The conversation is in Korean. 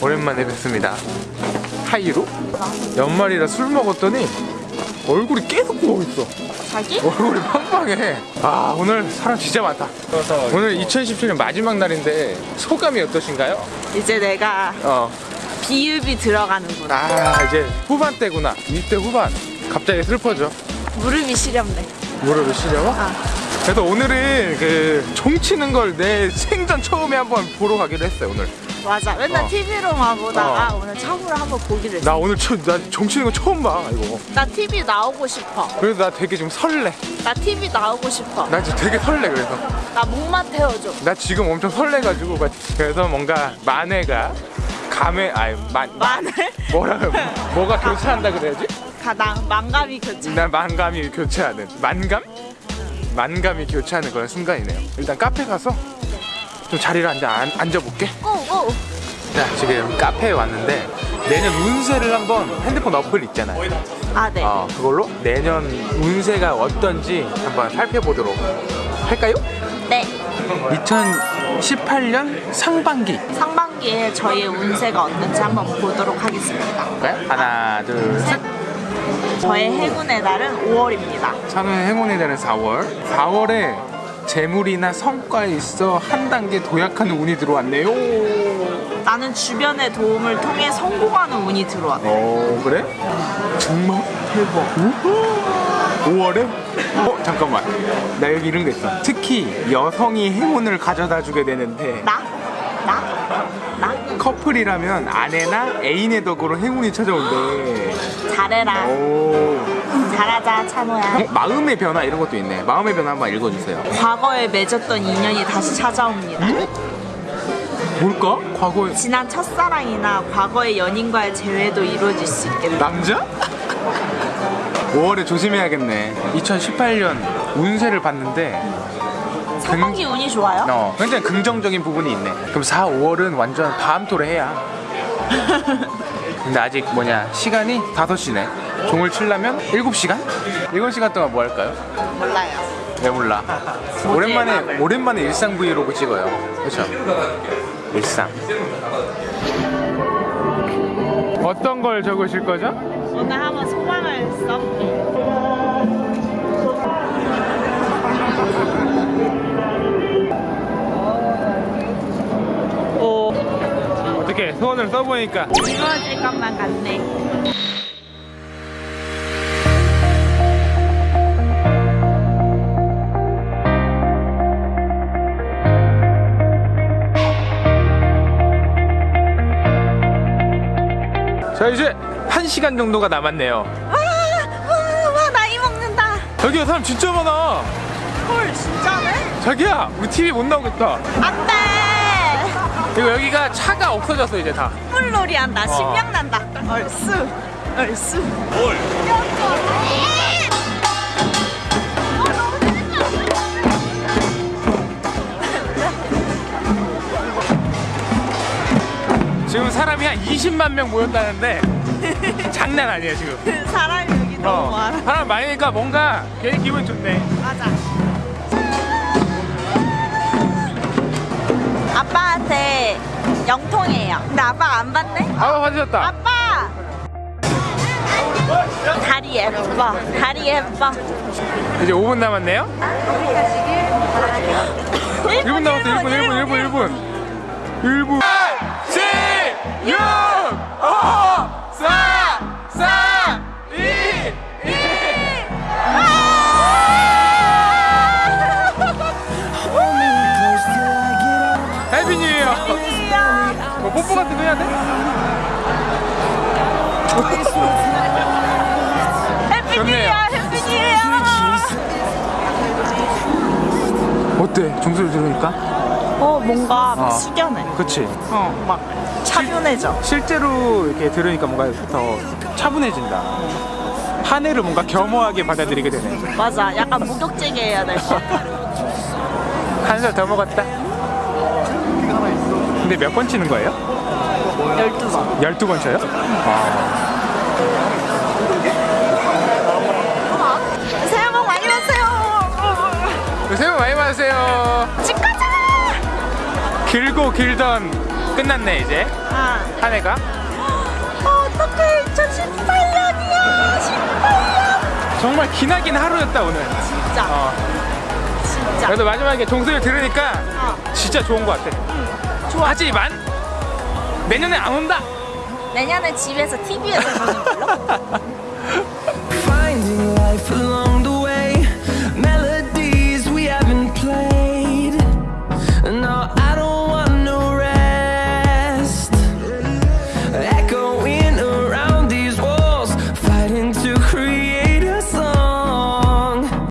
오랜만에 뵙습니다. 하이루? 연말이라 술 먹었더니 얼굴이 계속 부어 있어. 자기? 얼굴이 빵빵해. 아 오늘 사람 진짜 많다. 오늘 2017년 마지막 날인데 소감이 어떠신가요? 이제 내가 어. 비읍이 들어가는구나. 아 이제 후반 때구나. 20대 후반. 갑자기 슬퍼져. 무릎이 시렵네. 무릎을 시려워? 아. 그래서 오늘은 그 종치는 걸 내 생전 처음에 한번 보러 가기로 했어요 오늘. 맞아. 맨날 어. TV로만 보다가 어. 오늘 처음으로 한번 보기로 했어. 나 오늘 처, 나 종치는 거 처음 봐 이거. 나 TV 나오고 싶어. 그래서 나 되게 지금 설레. 나 TV 나오고 싶어. 나 지금 되게 설레 그래서. 나 목만 태워줘. 나 지금 엄청 설레가지고 막- 그래서 뭔가 만회가 감회 아니 만 마늘? 뭐라 뭐가 교체한다 그래야지? 가당 망감이 교체. 난 만감이 교체하는 만감? 만감이 교체하는 그런 순간이네요. 일단 카페 가서 좀 자리를 앉아 앉- 앉아볼게. 고고. 자 지금 카페에 왔는데 내년 운세를 한번 핸드폰 어플 있잖아요. 아 네. 어 그걸로 내년 운세가 어떤지 한번 살펴보도록 할까요? 네. 2018년 상반기 상반기에 저희의 운세가 어떤지 한번 보도록 하겠습니다. 볼까요? 하나 둘셋 저의 행운의 날은 5월입니다. 저는 행운의 달은 4월 4월에 재물이나 성과에 있어 한 단계 도약하는 운이 들어왔네요 나는 주변의 도움을 통해 성공하는 운이 들어왔네. 어 그래? 정말? 대박 5월에? 어 잠깐만 나 여기 이런 거 있어 특히 여성이 행운을 가져다 주게 되는데 나? 나? 나? 커플이라면 아내나 애인의 덕으로 행운이 찾아온대 잘해라. 오 잘하자, 찬호야. 어, 마음의 변화 이런 것도 있네 마음의 변화 한번 읽어주세요 과거에 맺었던 인연이 다시 찾아옵니다. 뭘까? 과거에 지난 첫사랑이나 과거의 연인과의 재회도 이루어질 수 있겠다. 남자? 5월에 조심해야겠네 2018년 운세를 봤는데 상반기 운이 좋아요? 어, 굉장히 긍정적인 부분이 있네 그럼 4, 5월은 완전 밤토래해야 근데 아직 뭐냐 시간이 5시네 종을 치려면 7시간? 7시간 동안 뭐 할까요? 몰라요. 왜 몰라 오랜만에 오랜만에 일상 브이로그 찍어요 그렇죠 일상 어떤 걸 적으실 거죠? 오늘 한번 소망을 써볼게. 소원을 써보니까 이루어질 것만 같네. 자 이제 1시간 정도가 남았네요 와, 와, 와, 나이 먹는다. 여기가 사람 진짜 많아 헐, 진짜네? 자기야 우리 TV 못 나오겠다 안 돼! 그리고 여기가 차가 없어졌어 이제 다 뿔놀이 한다. 어. 신명 난다. 얼쑤, 얼쑤. 지금 사람이 한 20만 명 모였다는데 장난 아니야 지금 사람이 여기 너무 어, 많아. 사람 많으니까 뭔가 괜히 기분 좋네 맞아. 영통이에요. 근데 아빠 안 받네? 아빠 받으셨다 아빠! 다리 예뻐. 다리 예뻐. 이제 5분 남았네요 1분 남았어 1분 1분 1분 1분 1분 8 7 6 5 4 3 2 1 해피 뉴이 어뭐 뽀뽀 같은 거 해야 돼? 좋네요. 해피니에요. 어때? 종소리 들으니까? 어, 뭔가 어. 숙연해. 그치 어, 막 차분해져. 실제로 이렇게 들으니까 뭔가 더 차분해진다. 한 해를 뭔가 겸허하게 받아들이게 되네. 맞아. 약간 목욕제게 해야 될 것 같아. 한 살 더 먹었다. 근데 몇 번 치는 거예요? 12번. 12번 쳐요? 새해 복 많이 받으세요. 새해 복 많이 받으세요. 집 가자! 길고 길던 끝났네 이제 아, 한 해가. 어떡해. 2018년이야. 18년. 정말 기나긴 하루였다 오늘. 진짜. 어. 진짜. 그래도 마지막에 종소리 들으니까 어, 진짜 좋은 것 같아. 좋아. 하지만 내년에 안 온다. 내년에 집에서 TV에서 보는 걸로?